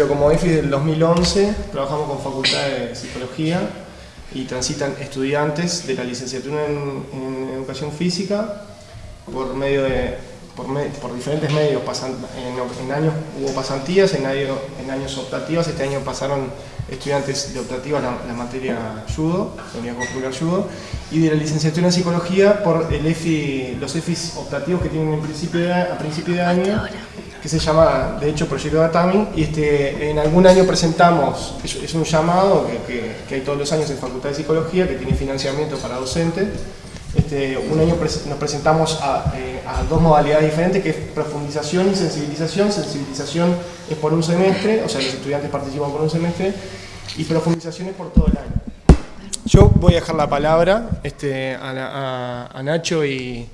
pero como EFI del 2011 trabajamos con Facultad de Psicología y transitan estudiantes de la licenciatura en, Educación Física por medio de por, diferentes medios, pasan, en, años hubo pasantías, en, en años optativas, este año pasaron estudiantes de optativa la, materia judo, la unidad curricular judo, y de la licenciatura en psicología por el EFI, los EFIs optativos que tienen en principio a principio de año, que se llama, de hecho, Proyecto Datami, y este, en algún año presentamos, es, un llamado que, que, hay todos los años en Facultad de Psicología, que tiene financiamiento para docentes, este, un año nos presentamos eh, a, dos modalidades diferentes, que es profundización y sensibilización. Sensibilización es por un semestre, o sea, los estudiantes participan por un semestre, y profundización es por todo el año. Yo voy a dejar la palabra este, a, Nacho y,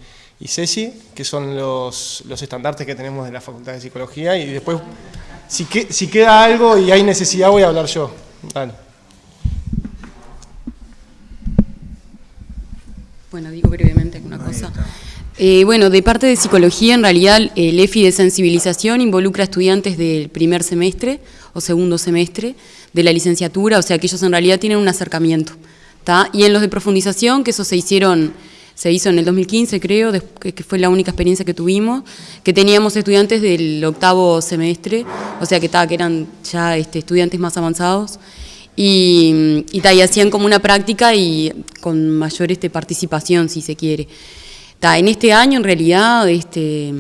Ceci, que son los, los, estandartes que tenemos de la Facultad de Psicología, y después, si, si queda algo y hay necesidad, voy a hablar yo. Dale. Bueno, digo brevemente una cosa. Eh, bueno, de parte de psicología, en realidad el EFI de sensibilización involucra a estudiantes del primer semestre o segundo semestre de la licenciatura, o sea que ellos en realidad tienen un acercamiento. Y en los de profundización, que eso se hicieron, se hizo en el 2015 creo, que fue la única experiencia que tuvimos, que teníamos estudiantes del octavo semestre, o sea que, que eran ya este, estudiantes más avanzados, y, y, hacían como una práctica y con mayor este, participación, si se quiere. en este año, en realidad, este,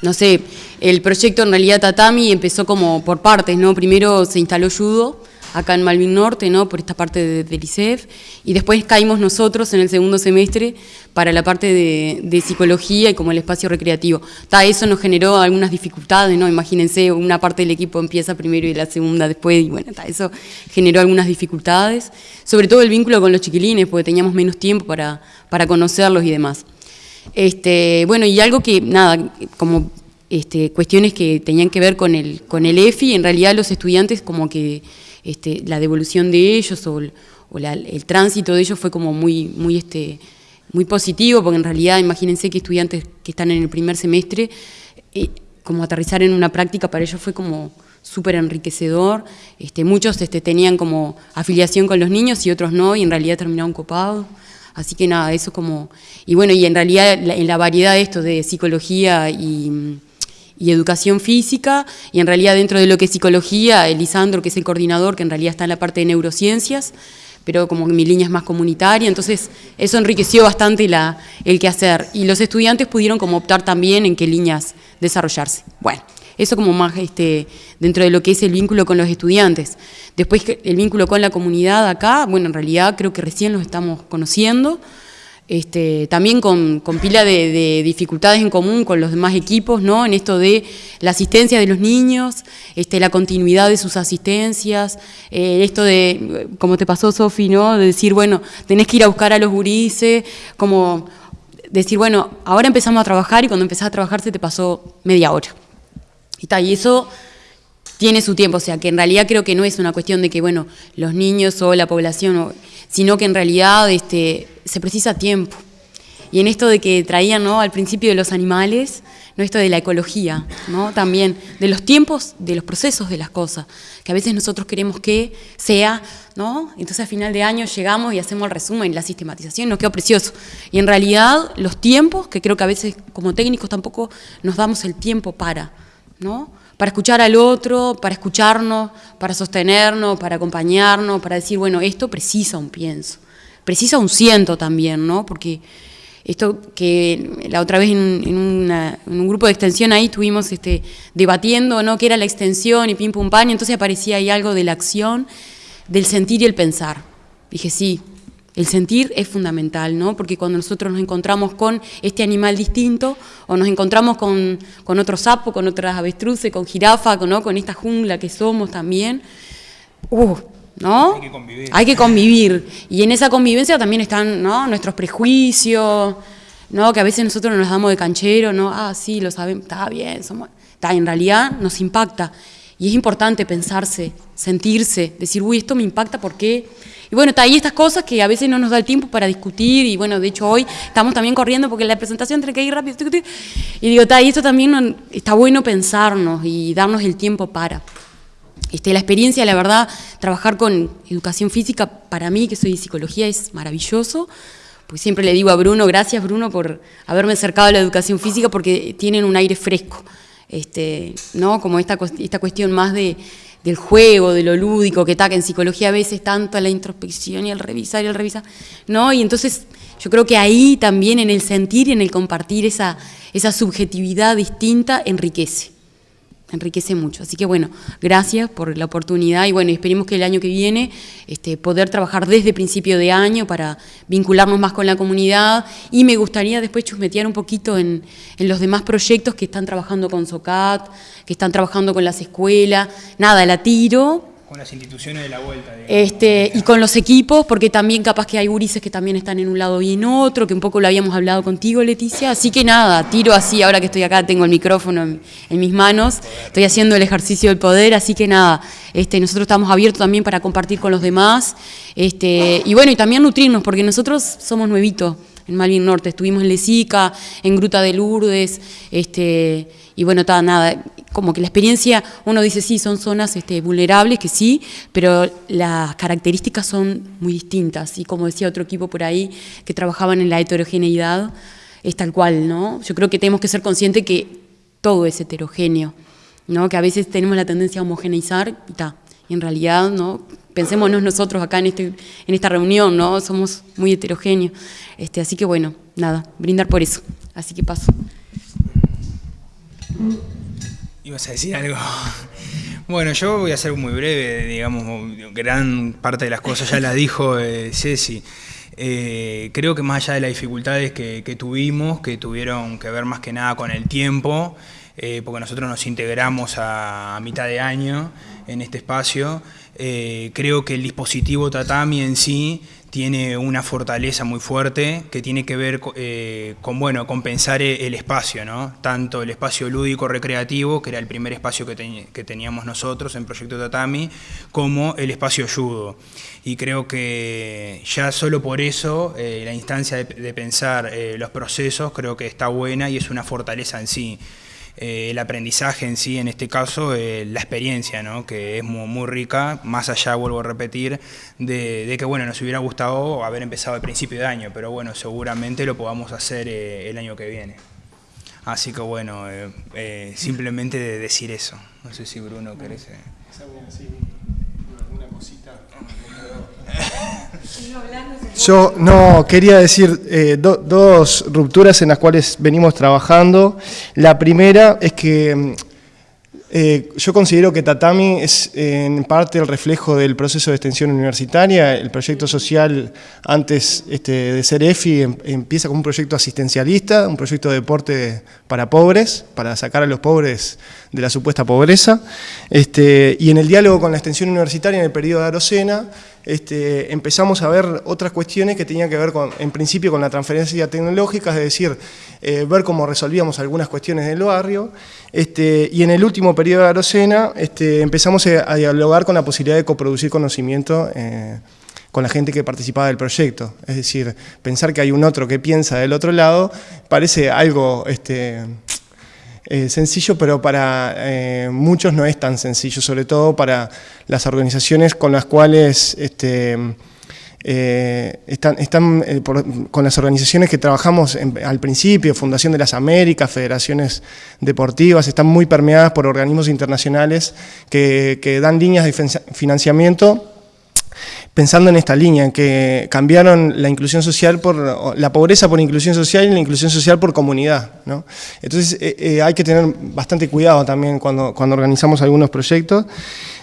no sé, el proyecto en realidad Tatami empezó como por partes, ¿no? Primero se instaló Judo, acá en Malvin Norte, ¿no? por esta parte de, del ICEF, y después caímos nosotros en el segundo semestre para la parte de, psicología y como el espacio recreativo. Ta, eso nos generó algunas dificultades, ¿no? imagínense, una parte del equipo empieza primero y la segunda después, y bueno, eso generó algunas dificultades, sobre todo el vínculo con los chiquilines, porque teníamos menos tiempo para, para conocerlos y demás. Este, bueno, y algo que, nada, como este, cuestiones que tenían que ver con el, con el EFI, en realidad los estudiantes como que este, la devolución de ellos o, el tránsito de ellos fue como muy, muy, este, muy positivo, porque en realidad imagínense que estudiantes que están en el primer semestre, eh, como aterrizar en una práctica para ellos fue como súper enriquecedor. Este, muchos este, tenían como afiliación con los niños y otros no, y en realidad terminaron copados. Así que nada, eso como... Y bueno, y en realidad en la variedad de esto de psicología y y educación física, y en realidad dentro de lo que es psicología, Elisandro, que es el coordinador, que en realidad está en la parte de neurociencias, pero como mi línea es más comunitaria, entonces eso enriqueció bastante la, el quehacer. Y los estudiantes pudieron como optar también en qué líneas desarrollarse. Bueno, eso como más este, dentro de lo que es el vínculo con los estudiantes. Después el vínculo con la comunidad acá, bueno, en realidad creo que recién los estamos conociendo, este, también con, pila de, dificultades en común con los demás equipos, ¿no? En esto de la asistencia de los niños, este, la continuidad de sus asistencias, eh, esto de, como te pasó Sofi, ¿no? De decir, bueno, tenés que ir a buscar a los gurises, como decir, bueno, ahora empezamos a trabajar y cuando empezás a trabajar se te pasó media hora. Y, y eso tiene su tiempo, o sea, que en realidad creo que no es una cuestión de que, bueno, los niños o la población, sino que en realidad este, se precisa tiempo. Y en esto de que traían ¿no? al principio de los animales, ¿no? esto de la ecología, ¿no? también de los tiempos, de los procesos de las cosas, que a veces nosotros queremos que sea, ¿no? entonces a final de año llegamos y hacemos el resumen, la sistematización, nos quedó precioso. Y en realidad los tiempos, que creo que a veces como técnicos tampoco nos damos el tiempo para, ¿no? Para escuchar al otro, para escucharnos, para sostenernos, para acompañarnos, para decir, bueno, esto precisa un pienso precisa un ciento también, ¿no? Porque esto que la otra vez en, un grupo de extensión ahí estuvimos este, debatiendo, ¿no? ¿Qué era la extensión y pim pum pan? Y entonces aparecía ahí algo de la acción, del sentir y el pensar. Dije, sí, el sentir es fundamental, ¿no? Porque cuando nosotros nos encontramos con este animal distinto, o nos encontramos con, con otro sapo, con otras avestruces, con jirafa, ¿no? con esta jungla que somos también, uh, ¿no? Hay que convivir. Hay que convivir. Y en esa convivencia también están ¿no? nuestros prejuicios, ¿no? que a veces nosotros nos damos de canchero, ¿no? ah, sí, lo sabemos, está bien, somos... Está, en realidad nos impacta. Y es importante pensarse, sentirse, decir, uy, esto me impacta, ¿por qué? Y bueno, está ahí estas cosas que a veces no nos da el tiempo para discutir, y bueno, de hecho hoy estamos también corriendo porque la presentación tiene que ir rápido, y digo, está ahí esto también está bueno pensarnos y darnos el tiempo para. Este, la experiencia, la verdad, trabajar con educación física, para mí, que soy de psicología, es maravilloso. Pues siempre le digo a Bruno, gracias Bruno por haberme acercado a la educación física porque tienen un aire fresco. Este, ¿no? Como esta, esta cuestión más de, del juego, de lo lúdico, que que en psicología a veces tanto la introspección y el revisar y el revisar, ¿no? Y entonces yo creo que ahí también en el sentir y en el compartir esa, esa subjetividad distinta enriquece enriquece mucho. Así que bueno, gracias por la oportunidad y bueno, esperemos que el año que viene este, poder trabajar desde principio de año para vincularnos más con la comunidad. Y me gustaría después chusmetear un poquito en, en los demás proyectos que están trabajando con SOCAT, que están trabajando con las escuelas, nada, la tiro, con las instituciones de la vuelta. este, y con los equipos, porque también capaz que hay gurises que también están en un lado y en otro, que un poco lo habíamos hablado contigo, Leticia. Así que nada, tiro así, ahora que estoy acá, tengo el micrófono en, mis manos, estoy haciendo el ejercicio del poder, así que nada, este, nosotros estamos abiertos también para compartir con los demás. Este, y bueno, y también nutrirnos, porque nosotros somos nuevitos en Malvin Norte, estuvimos en Lesica, en Gruta de Lourdes, este, y bueno, está nada, como que la experiencia, uno dice sí, son zonas este, vulnerables, que sí, pero las características son muy distintas. Y como decía otro equipo por ahí que trabajaban en la heterogeneidad, es tal cual, ¿no? Yo creo que tenemos que ser conscientes que todo es heterogéneo, ¿no? Que a veces tenemos la tendencia a homogeneizar y está. Y en realidad, ¿no? Pensémonos nosotros acá en, este, en esta reunión, ¿no? Somos muy heterogéneos. Este, así que bueno, nada, brindar por eso. Así que paso. ¿Ibas a decir algo? Bueno, yo voy a ser muy breve, digamos, gran parte de las cosas ya las dijo eh, Ceci. Eh, creo que más allá de las dificultades que, tuvimos, que tuvieron que ver más que nada con el tiempo, eh, porque nosotros nos integramos a, mitad de año en este espacio, creo que el dispositivo Tatami en sí tiene una fortaleza muy fuerte que tiene que ver eh, con bueno, compensar el espacio, ¿no? tanto el espacio lúdico recreativo, que era el primer espacio que, teníamos nosotros en Proyecto Tatami, como el espacio judo. Y creo que ya solo por eso eh, la instancia de, pensar eh, los procesos creo que está buena y es una fortaleza en sí. Eh, el aprendizaje en sí, en este caso, eh, la experiencia, ¿no? que es muy, rica, más allá, vuelvo a repetir, de, que bueno, nos hubiera gustado haber empezado al principio de año, pero bueno, seguramente lo podamos hacer eh, el año que viene. Así que bueno, simplemente de decir eso. No sé si Bruno querés... Yo no quería decir eh, dos rupturas en las cuales venimos trabajando. La primera es que mm, eh, yo considero que Tatami es en parte el reflejo del proceso de extensión universitaria. El proyecto social, antes este, de ser EFI, em, empieza como un proyecto asistencialista, un proyecto de deporte para pobres, para sacar a los pobres de la supuesta pobreza. Este, y en el diálogo con la extensión universitaria en el periodo de Arocena, este, empezamos a ver otras cuestiones que tenían que ver con, en principio con la transferencia tecnológica, es decir, eh, ver cómo resolvíamos algunas cuestiones del barrio, este, y en el último periodo de Arocena este, empezamos a, dialogar con la posibilidad de coproducir conocimiento eh, con la gente que participaba del proyecto, es decir, pensar que hay un otro que piensa del otro lado parece algo... Este, eh, sencillo, pero para eh, muchos no es tan sencillo, sobre todo para las organizaciones con las cuales este, eh, están, están con las organizaciones que trabajamos al principio, Fundación de las Américas, federaciones deportivas, están muy permeadas por organismos internacionales que, que dan líneas de financiamiento pensando en esta línea, que cambiaron la inclusión social por, la pobreza por inclusión social y la inclusión social por comunidad. Entonces eh, eh, hay que tener bastante cuidado también cuando, cuando organizamos algunos proyectos.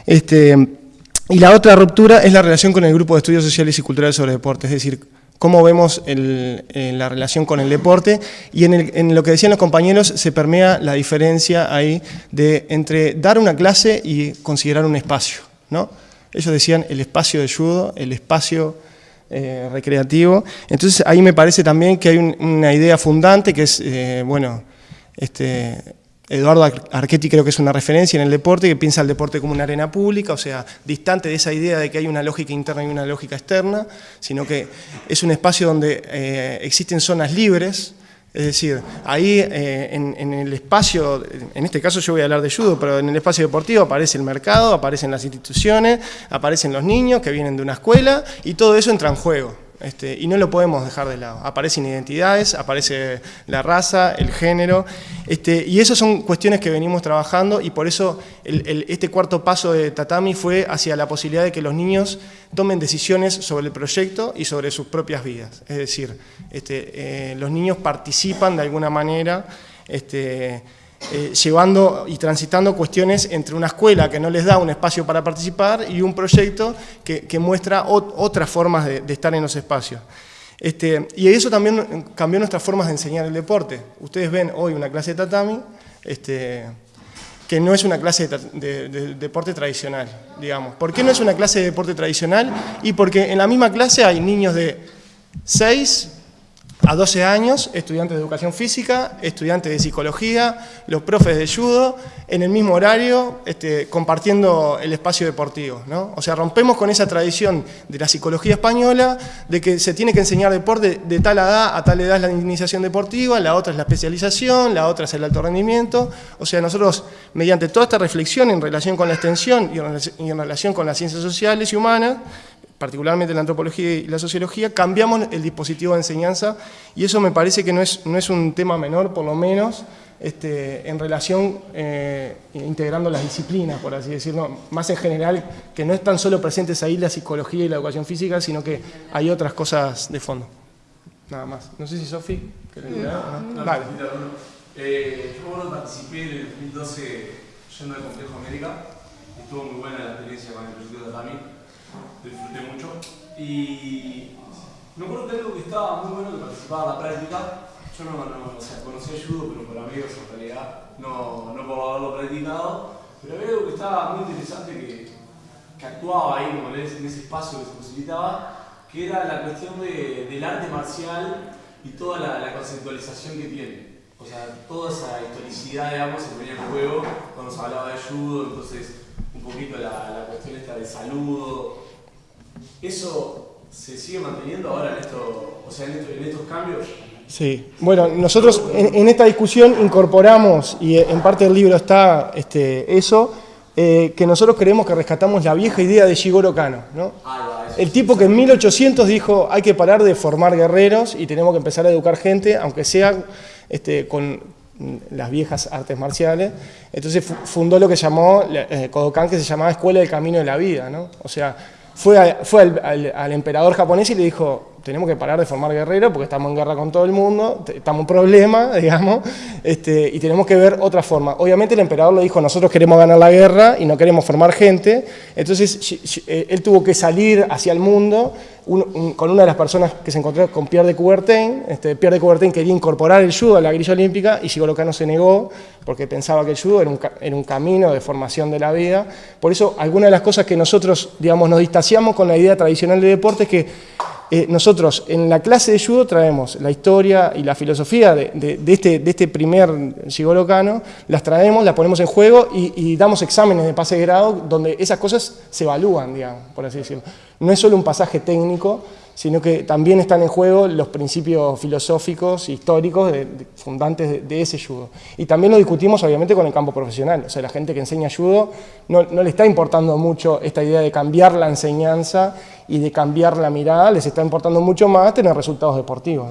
Este, y la otra ruptura es la relación con el Grupo de Estudios Sociales y Culturales sobre Deporte, es decir, cómo vemos la relación con el deporte y en, en, lo que decían los compañeros se permea la diferencia ahí de entre dar una clase y considerar un espacio. ¿no? Ellos decían el espacio de judo, el espacio eh, recreativo. Entonces ahí me parece también que hay una idea fundante que es, eh, bueno, este, Eduardo Archetti creo que es una referencia en el deporte, que piensa el deporte como una arena pública, o sea, distante de esa idea de que hay una lógica interna y una lógica externa, sino que es un espacio donde eh, existen zonas libres, Es decir, ahí eh, en, el espacio, en este caso yo voy a hablar de judo, pero en el espacio deportivo aparece el mercado, aparecen las instituciones, aparecen los niños que vienen de una escuela y todo eso entra en juego. Este, y no lo podemos dejar de lado. Aparecen identidades, aparece la raza, el género, este, y esas son cuestiones que venimos trabajando y por eso este cuarto paso de Tatami fue hacia la posibilidad de que los niños tomen decisiones sobre el proyecto y sobre sus propias vidas. Es decir, este, eh, los niños participan de alguna manera eh, llevando y transitando cuestiones entre una escuela que no les da un espacio para participar y un proyecto que, muestra otras formas de, estar en los espacios. Este, y eso también cambió nuestras formas de enseñar el deporte. Ustedes ven hoy una clase de tatami, este, que no es una clase de, de, deporte tradicional, digamos. ¿Por qué no es una clase de deporte tradicional? Y porque en la misma clase hay niños de 6, a 12 años, estudiantes de educación física, estudiantes de psicología, los profes de judo, en el mismo horario, este, compartiendo el espacio deportivo. ¿no? O sea, rompemos con esa tradición de la psicología española, de que se tiene que enseñar deporte de tal edad a tal edad es la iniciación deportiva, la otra es la especialización, la otra es el alto rendimiento. O sea, nosotros, mediante toda esta reflexión en relación con la extensión y en relación con las ciencias sociales y humanas, particularmente la antropología y la sociología, cambiamos el dispositivo de enseñanza y eso me parece que no es, no es un tema menor, por lo menos, este, en relación, eh, integrando las disciplinas, por así decirlo, más en general, que no están solo presentes ahí la psicología y la educación física, sino que hay otras cosas de fondo. Nada más. No sé si Sofi... No, vale. Eh, yo participé en el 2012 yendo al Complejo América, estuvo muy buena la experiencia con el proyecto de Disfruté mucho. Y me acuerdo que algo que estaba muy bueno que participaba en la práctica. Yo no, no o sea, conocía judo, pero por amigos en realidad, no, no por haberlo practicado. Pero había algo que estaba muy interesante que, que actuaba ahí como en ese, espacio que se posibilitaba, que era la cuestión de, del arte marcial y toda la, la, conceptualización que tiene. O sea, toda esa historicidad, digamos, se ponía en juego cuando se hablaba de judo, entonces poquito la, la cuestión esta del saludo, ¿Eso se sigue manteniendo ahora en, esto, o sea, en, estos cambios? Sí, bueno, nosotros en, esta discusión incorporamos, y en parte del libro está este, eso, eh, que nosotros creemos que rescatamos la vieja idea de Shigoro Kano. ¿no? El tipo que en 1800 dijo hay que parar de formar guerreros y tenemos que empezar a educar gente, aunque sea este, con las viejas artes marciales. Entonces fundó lo que llamó eh, Kodokan, que se llamaba Escuela del Camino de la Vida. ¿no? O sea, fue, fue al, emperador japonés y le dijo, tenemos que parar de formar guerreros porque estamos en guerra con todo el mundo, estamos en problema, digamos, este, y tenemos que ver otra forma. Obviamente el emperador le dijo, nosotros queremos ganar la guerra y no queremos formar gente, entonces eh, él tuvo que salir hacia el mundo con una de las personas que se encontró con Pierre de Coubertin. Este, Pierre de Coubertin quería incorporar el judo a la grilla olímpica y Shigoro Kano se negó porque pensaba que el judo era un, era un, camino de formación de la vida. Por eso, algunas de las cosas que nosotros, digamos, nos distanciamos con la idea tradicional de deporte es que eh, nosotros en la clase de judo traemos la historia y la filosofía de, este, de este, primer Shigoro Kano, las traemos, las ponemos en juego y, y, damos exámenes de pase de grado donde esas cosas se evalúan, digamos, por así decirlo. No es solo un pasaje técnico, sino que también están en juego los principios filosóficos, históricos, fundantes de, ese judo. Y también lo discutimos obviamente con el campo profesional, o sea, la gente que enseña judo no, le está importando mucho esta idea de cambiar la enseñanza y de cambiar la mirada, les está importando mucho más tener resultados deportivos.